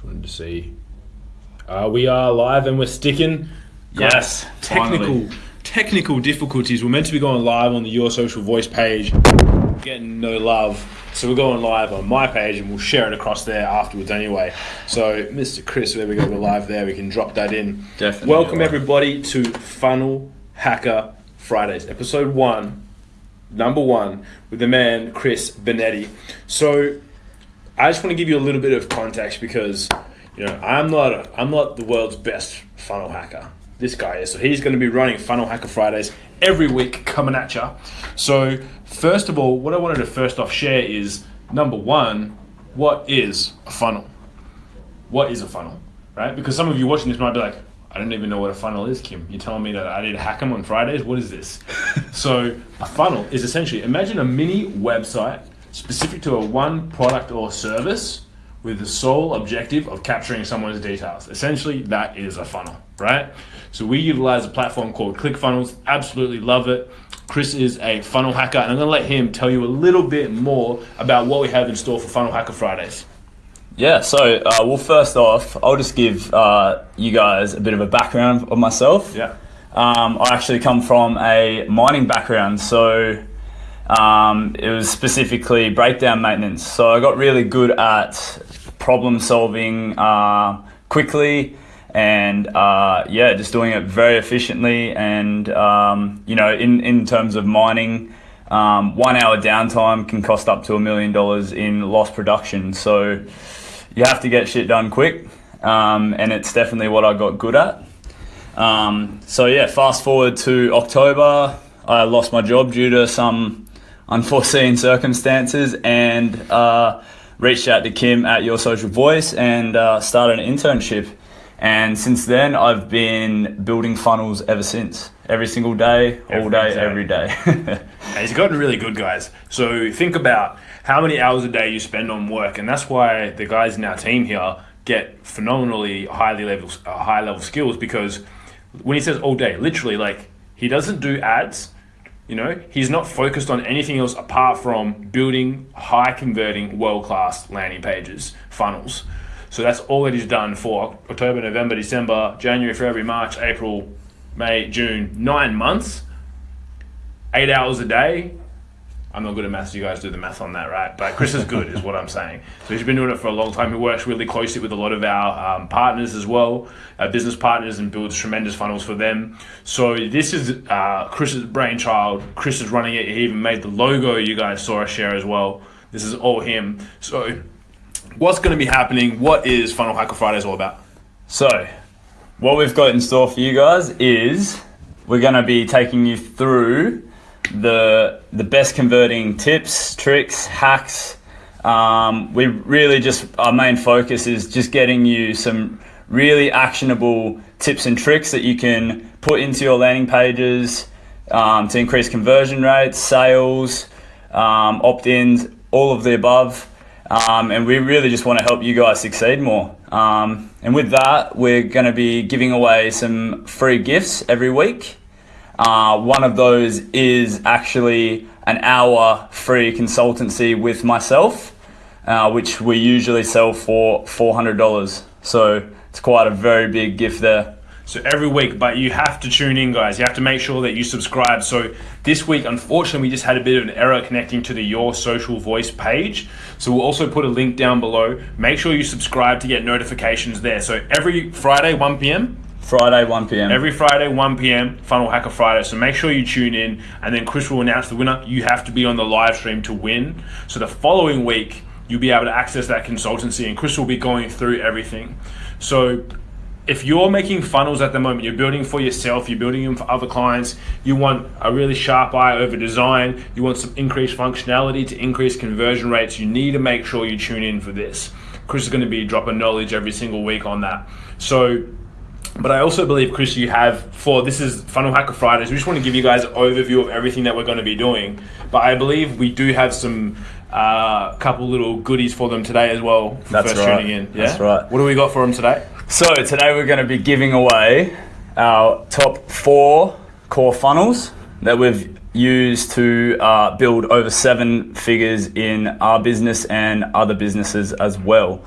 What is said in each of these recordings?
Just wanted to see. Uh, we are live and we're sticking. Yes, technical finally. technical difficulties. We're meant to be going live on the Your Social Voice page, getting no love. So we're going live on my page and we'll share it across there afterwards anyway. So, Mr. Chris, there we go. We're live there. We can drop that in. Definitely. Welcome everybody to Funnel Hacker Fridays, episode one, number one, with the man Chris Benetti. So, I just want to give you a little bit of context because you know I'm not a, I'm not the world's best funnel hacker. This guy is. So he's going to be running Funnel Hacker Fridays every week, coming at you. So first of all, what I wanted to first off share is number one, what is a funnel? What is a funnel, right? Because some of you watching this might be like, I don't even know what a funnel is, Kim. You're telling me that I need to hack them on Fridays? What is this? so a funnel is essentially imagine a mini website specific to a one product or service with the sole objective of capturing someone's details. Essentially, that is a funnel, right? So we utilize a platform called ClickFunnels. Absolutely love it. Chris is a funnel hacker, and I'm going to let him tell you a little bit more about what we have in store for Funnel Hacker Fridays. Yeah, so uh, well, first off, I'll just give uh, you guys a bit of a background of myself. Yeah. Um, I actually come from a mining background, so um, it was specifically breakdown maintenance. So I got really good at problem solving uh, quickly and uh, yeah, just doing it very efficiently. And um, you know, in in terms of mining, um, one hour downtime can cost up to a million dollars in lost production. So you have to get shit done quick, um, and it's definitely what I got good at. Um, so yeah, fast forward to October, I lost my job due to some unforeseen circumstances, and uh, reached out to Kim at Your Social Voice and uh, started an internship. And since then, I've been building funnels ever since. Every single day, all Every day, day. every day. And he's gotten really good, guys. So think about how many hours a day you spend on work, and that's why the guys in our team here get phenomenally highly level, uh, high level skills. Because when he says all day, literally, like he doesn't do ads. You know, he's not focused on anything else apart from building high converting, world class landing pages, funnels. So that's all that he's done for October, November, December, January, February, March, April, May, June, nine months eight hours a day. I'm not good at maths. You guys do the math on that, right? But Chris is good, is what I'm saying. So he's been doing it for a long time. He works really closely with a lot of our um, partners as well, our business partners, and builds tremendous funnels for them. So this is uh, Chris's brainchild. Chris is running it. He even made the logo. You guys saw us share as well. This is all him. So what's going to be happening? What is Funnel Hacker Fridays all about? So, what we've got in store for you guys is we're going to be taking you through the the best converting tips, tricks, hacks. Um, we really just our main focus is just getting you some really actionable tips and tricks that you can put into your landing pages um, to increase conversion rates, sales, um, opt-ins, all of the above. Um, and we really just want to help you guys succeed more. Um, and with that, we're going to be giving away some free gifts every week. Uh, one of those is actually an hour free consultancy with myself, uh, which we usually sell for $400. So it's quite a very big gift there. So every week, but you have to tune in, guys. You have to make sure that you subscribe. So this week, unfortunately, we just had a bit of an error connecting to the Your Social Voice page. So we'll also put a link down below. Make sure you subscribe to get notifications there. So every Friday, 1 p.m., Friday, 1 p.m. Every Friday, 1 p.m., Funnel Hacker Friday. So make sure you tune in, and then Chris will announce the winner. You have to be on the live stream to win. So the following week, you'll be able to access that consultancy, and Chris will be going through everything. So if you're making funnels at the moment, you're building for yourself, you're building them for other clients, you want a really sharp eye over design, you want some increased functionality to increase conversion rates, you need to make sure you tune in for this. Chris is going to be dropping knowledge every single week on that. So but I also believe, Chris, you have for this is Funnel Hacker Fridays. We just want to give you guys an overview of everything that we're going to be doing. But I believe we do have some uh, couple little goodies for them today as well. For That's first right. tuning in. Yeah? That's right. What do we got for them today? So today we're going to be giving away our top four core funnels that we've used to uh, build over seven figures in our business and other businesses as well.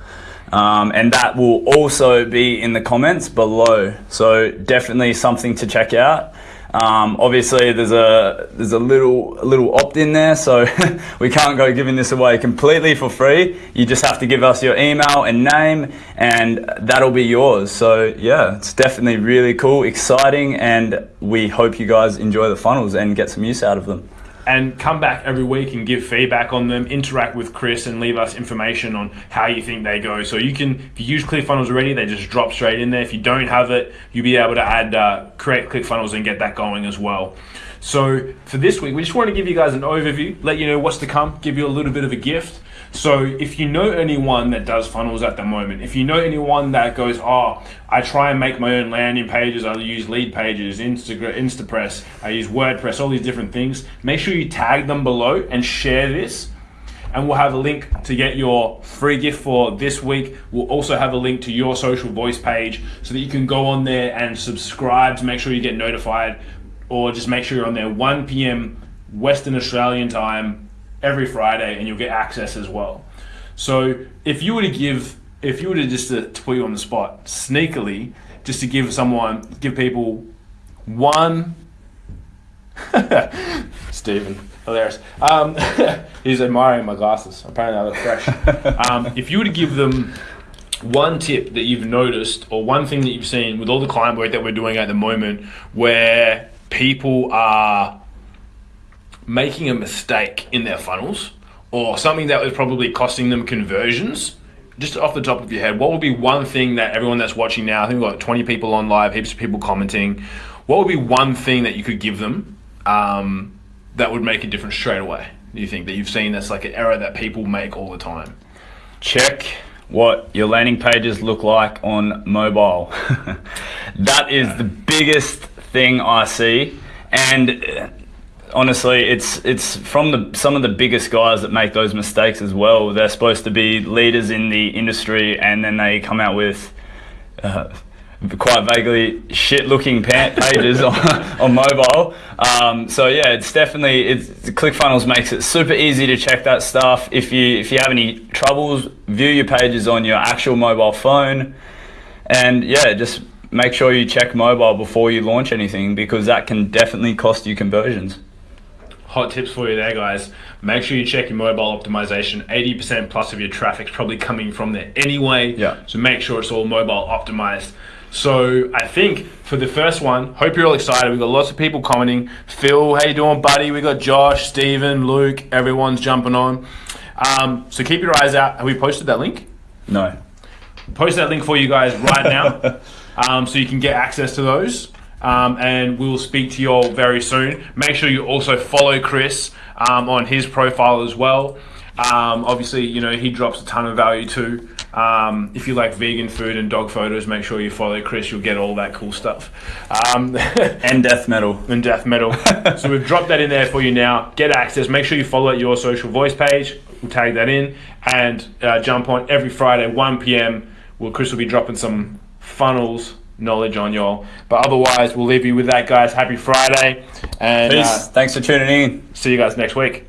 Um, and that will also be in the comments below. So definitely something to check out. Um, obviously, there's a there's a little a little opt in there, so we can't go giving this away completely for free. You just have to give us your email and name, and that'll be yours. So yeah, it's definitely really cool, exciting, and we hope you guys enjoy the funnels and get some use out of them and come back every week and give feedback on them, interact with Chris and leave us information on how you think they go. So you can, if you use ClickFunnels already, they just drop straight in there. If you don't have it, you'll be able to add, uh, create ClickFunnels and get that going as well. So for this week, we just want to give you guys an overview, let you know what's to come, give you a little bit of a gift. So if you know anyone that does funnels at the moment, if you know anyone that goes, oh, I try and make my own landing pages, I use Leadpages, Instagram, Instapress, I use WordPress, all these different things, make sure you tag them below and share this. And we'll have a link to get your free gift for this week. We'll also have a link to your social voice page so that you can go on there and subscribe to make sure you get notified, or just make sure you're on there 1 p.m. Western Australian time every Friday, and you'll get access as well. So if you were to give, if you were to just to, to put you on the spot, sneakily, just to give someone, give people one, Stephen, hilarious. Um, he's admiring my glasses. Apparently, I look fresh. Um, if you were to give them one tip that you've noticed, or one thing that you've seen with all the client work that we're doing at the moment, where people are making a mistake in their funnels or something that was probably costing them conversions, just off the top of your head, what would be one thing that everyone that's watching now, I think we've got 20 people on live, heaps of people commenting, what would be one thing that you could give them um, that would make a difference straight away? Do you think that you've seen that's like an error that people make all the time? Check what your landing pages look like on mobile. that is the biggest thing I see. And honestly, it's it's from the some of the biggest guys that make those mistakes as well. They're supposed to be leaders in the industry, and then they come out with. Uh, quite vaguely shit-looking pages on, on mobile. Um, so yeah, it's definitely it's ClickFunnels makes it super easy to check that stuff. If you if you have any troubles, view your pages on your actual mobile phone, and yeah, just make sure you check mobile before you launch anything because that can definitely cost you conversions hot tips for you there, guys. Make sure you check your mobile optimization. 80% plus of your traffic's probably coming from there anyway. Yeah. So make sure it's all mobile optimized. So I think for the first one, hope you're all excited. We've got lots of people commenting. Phil, how you doing, buddy? We got Josh, Stephen, Luke. Everyone's jumping on. Um, so keep your eyes out. Have we posted that link? No. Post that link for you guys right now, um, so you can get access to those um, and we'll speak to you all very soon. Make sure you also follow Chris um, on his profile as well. Um, obviously, you know, he drops a ton of value too. Um, if you like vegan food and dog photos, make sure you follow Chris. You'll get all that cool stuff. Um, and death metal. And death metal. so we've dropped that in there for you now. Get access. Make sure you follow your social voice page. We'll tag that in and uh, jump on every Friday, 1 p.m. Well, Chris will be dropping some funnels knowledge on y'all. But otherwise, we'll leave you with that, guys. Happy Friday. And uh, Thanks for tuning in. See you guys next week.